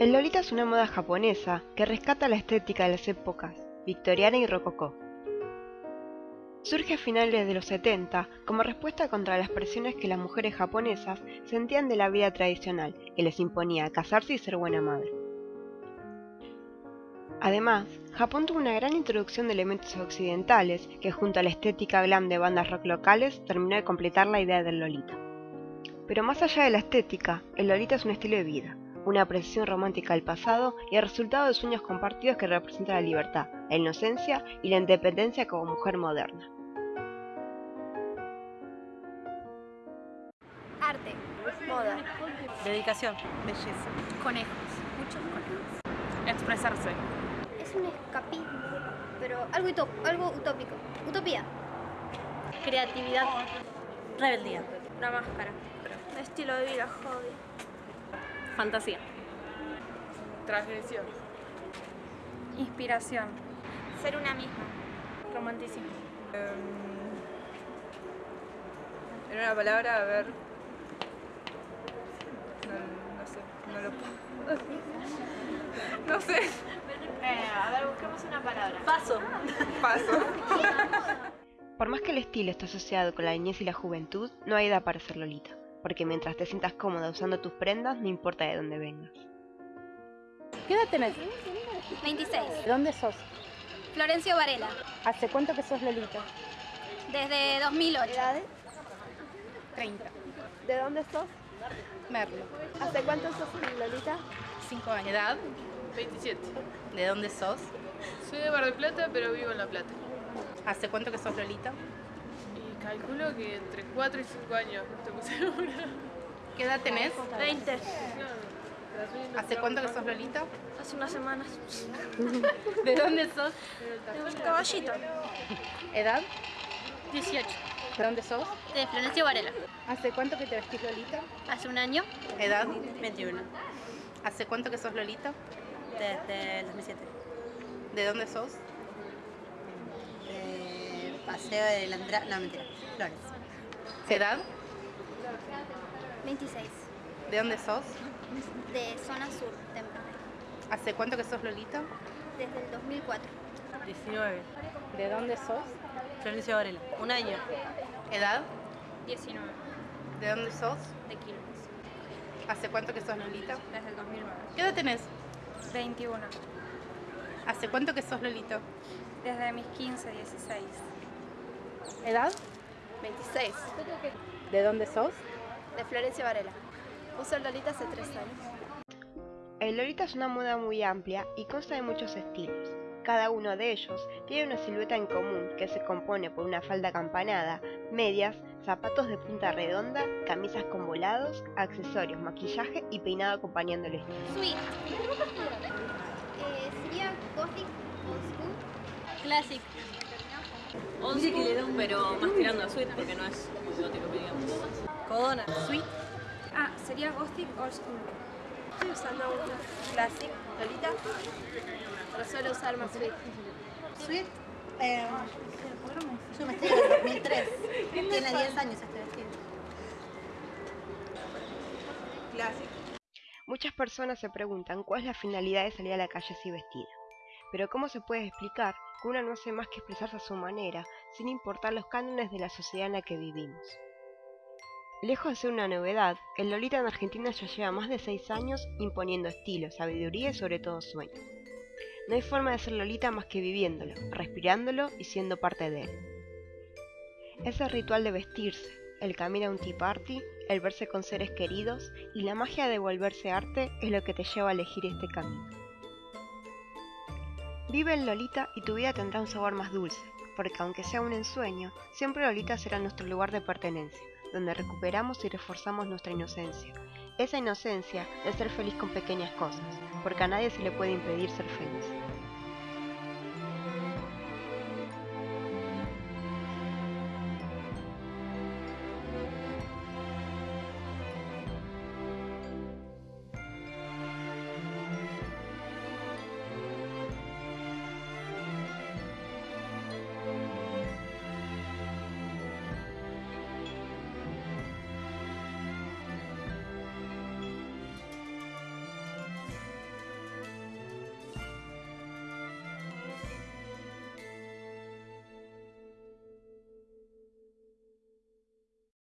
El Lolita es una moda japonesa que rescata la estética de las épocas victoriana y rococó. Surge a finales de los 70 como respuesta contra las presiones que las mujeres japonesas sentían de la vida tradicional que les imponía casarse y ser buena madre. Además, Japón tuvo una gran introducción de elementos occidentales que junto a la estética glam de bandas rock locales terminó de completar la idea del Lolita. Pero más allá de la estética, el Lolita es un estilo de vida, una apreciación romántica del pasado y el resultado de sueños compartidos que representan la libertad, la inocencia y la independencia como mujer moderna. Arte, moda, dedicación, belleza, conejos, muchos conejos. expresarse. Es un escapismo, pero algo, algo utópico. Utopía. Creatividad. Rebeldía. Una máscara. Estilo de vida, hobby. Fantasía. Transgresión. Inspiración. Ser una misma. Romanticismo. Um, en una palabra, a ver. No, no sé, no lo puedo. no sé. Eh, a ver, busquemos una palabra. Paso. Paso. Por más que el estilo esté asociado con la niñez y la juventud, no hay edad para ser Lolita, porque mientras te sientas cómoda usando tus prendas, no importa de dónde vengas. ¿Qué edad tenés? 26. ¿De dónde sos? Florencio Varela. ¿Hace cuánto que sos Lolita? Desde 2008. ¿Edades? 30. ¿De dónde sos? Merlo. ¿Hace cuánto sos Lolita? 5 años. ¿Edad? 27. ¿De dónde sos? Soy de Mar del Plata, pero vivo en La Plata. ¿Hace cuánto que sos Lolita? Calculo que entre 4 y 5 años, no estoy muy segura. ¿Qué edad tenés? 20. ¿Hace cuánto que sos Lolita? Hace unas semanas. ¿De dónde sos? Caballito. ¿Edad? 18. ¿De dónde sos? De Florencio Varela. ¿Hace cuánto que te vestís Lolita? Hace un año. ¿Edad? 21. ¿Hace cuánto que sos Lolita? Desde el 2007. ¿De dónde sos? Paseo de la Andrea... No, mentira. Flores. ¿Edad? 26. ¿De dónde sos? De zona sur, temprano. ¿Hace cuánto que sos Lolita? Desde el 2004. 19. ¿De dónde sos? Florencio Varela. Un año. ¿Edad? 19. ¿De dónde sos? De Quilmes. ¿Hace cuánto que sos Lolita? Desde el 2009. ¿Qué edad tenés? 21. ¿Hace cuánto que sos Lolita? Desde mis 15, 16. ¿Edad? 26. ¿De dónde sos? De Florencia Varela. Uso el Lolita hace 3 años. El Lolita es una moda muy amplia y consta de muchos estilos. Cada uno de ellos tiene una silueta en común que se compone por una falda acampanada, medias, zapatos de punta redonda, camisas con volados, accesorios, maquillaje y peinado acompañando el estilo. Sweet. Eh, sería gothic old school. Classic. Old school, pero más tirando a sweet porque no es muy gótico que digamos. Codona. Sweet. Ah, sería Gothic Old School. Estoy usando una Classic Lolita. Pero suelo usar más Sweet. Sweet. Eh, yo me estoy en el 2003. Tiene 10 años este vestido. Clásico. Muchas personas se preguntan cuál es la finalidad de salir a la calle así vestida. Pero ¿cómo se puede explicar que una no hace más que expresarse a su manera, sin importar los cánones de la sociedad en la que vivimos? Lejos de ser una novedad, el Lolita en Argentina ya lleva más de 6 años imponiendo estilo, sabiduría y sobre todo sueño. No hay forma de ser Lolita más que viviéndolo, respirándolo y siendo parte de él. Ese ritual de vestirse, el camino a un tea party, el verse con seres queridos y la magia de volverse arte es lo que te lleva a elegir este camino. Vive en Lolita y tu vida tendrá un sabor más dulce, porque aunque sea un ensueño, siempre Lolita será nuestro lugar de pertenencia, donde recuperamos y reforzamos nuestra inocencia. Esa inocencia de ser feliz con pequeñas cosas, porque a nadie se le puede impedir ser feliz.